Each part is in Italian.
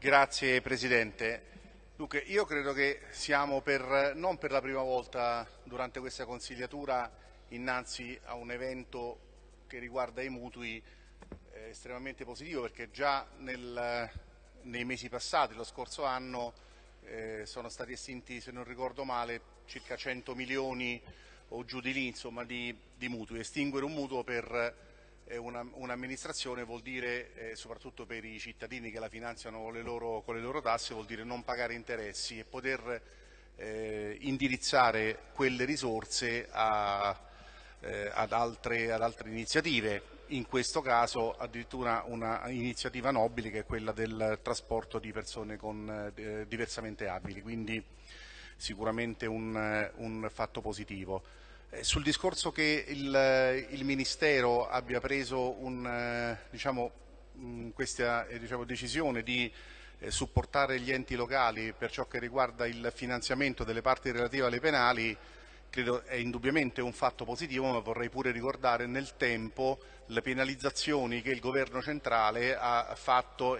Grazie Presidente. Dunque, io credo che siamo per, non per la prima volta durante questa consigliatura innanzi a un evento che riguarda i mutui eh, estremamente positivo perché già nel, nei mesi passati, lo scorso anno, eh, sono stati estinti, se non ricordo male, circa 100 milioni o giù di lì insomma, di, di mutui. Estinguere un mutuo per un'amministrazione vuol dire, eh, soprattutto per i cittadini che la finanziano con le, loro, con le, loro, tasse, vuol dire non pagare interessi e poter eh, indirizzare quelle risorse a, eh, ad, altre, ad, altre, iniziative. In questo caso addirittura un'iniziativa nobile che è quella del trasporto di persone con, eh, diversamente abili, quindi sicuramente un, un fatto positivo. Eh, sul discorso che il, eh, il, Ministero abbia preso un, eh, diciamo, questa diciamo, decisione di supportare gli enti locali per ciò che riguarda il finanziamento delle parti relative alle penali, credo è indubbiamente un fatto positivo, ma vorrei pure ricordare nel tempo le penalizzazioni che il governo centrale ha fatto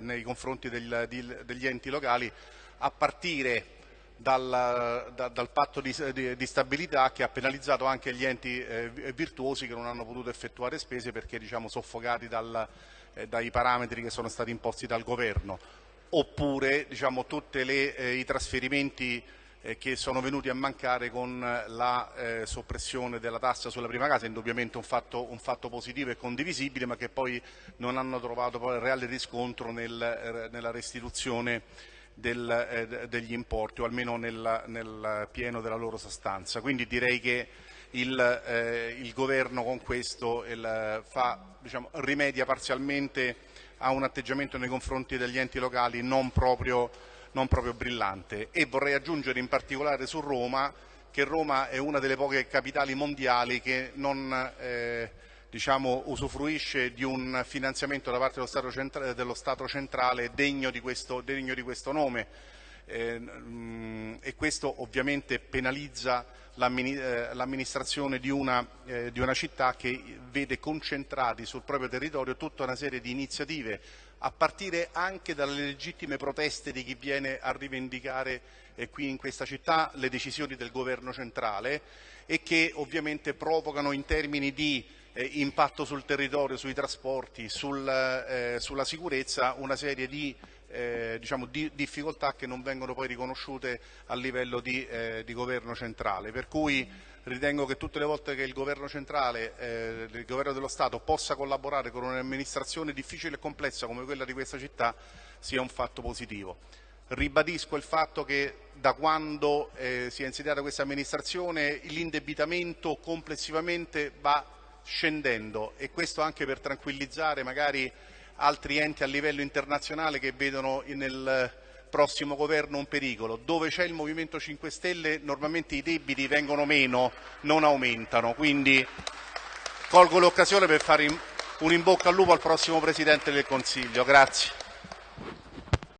nei confronti degli enti locali a partire dal, da, dal patto di, di, di, stabilità che ha penalizzato anche gli enti eh, virtuosi che non hanno potuto effettuare spese perché diciamo, soffocati dal, eh, dai parametri che sono stati imposti dal governo. Oppure diciamo, tutti eh, i trasferimenti eh, che sono venuti a mancare con la eh, soppressione della tassa sulla prima casa, indubbiamente un fatto, un fatto, positivo e condivisibile ma che poi non hanno trovato poi reale riscontro nel, eh, nella restituzione del, eh, degli importi o almeno nel, nel, pieno della loro sostanza. Quindi direi che il, eh, il governo con questo il, fa, diciamo, rimedia parzialmente a un atteggiamento nei confronti degli enti locali non proprio, non proprio brillante e vorrei aggiungere in particolare su Roma che Roma è una delle poche capitali mondiali che non eh, diciamo, usufruisce di un finanziamento da parte dello Stato, centrale, dello Stato centrale degno di questo, degno di questo nome. Eh, e questo ovviamente penalizza eh, l'amministrazione di, eh, di, una città che vede concentrati sul proprio territorio tutta una serie di iniziative a partire anche dalle legittime proteste di chi viene a rivendicare eh, qui in questa città le decisioni del governo centrale e che ovviamente provocano in termini di impatto sul territorio, sui trasporti, sul, eh, sulla sicurezza, una serie di, eh, diciamo, di, difficoltà che non vengono poi riconosciute a livello di, eh, di, governo centrale. Per cui ritengo che tutte le volte che il governo centrale, eh, il governo dello Stato possa collaborare con un'amministrazione difficile e complessa come quella di questa città sia un fatto positivo. Ribadisco il fatto che da quando eh, si è insediata questa amministrazione l'indebitamento complessivamente va scendendo e questo anche per tranquillizzare magari altri enti a livello internazionale che vedono nel prossimo governo un pericolo. Dove c'è il Movimento 5 Stelle normalmente i debiti vengono meno, non aumentano. Quindi colgo l'occasione per fare un in bocca al lupo al prossimo Presidente del Consiglio. Grazie.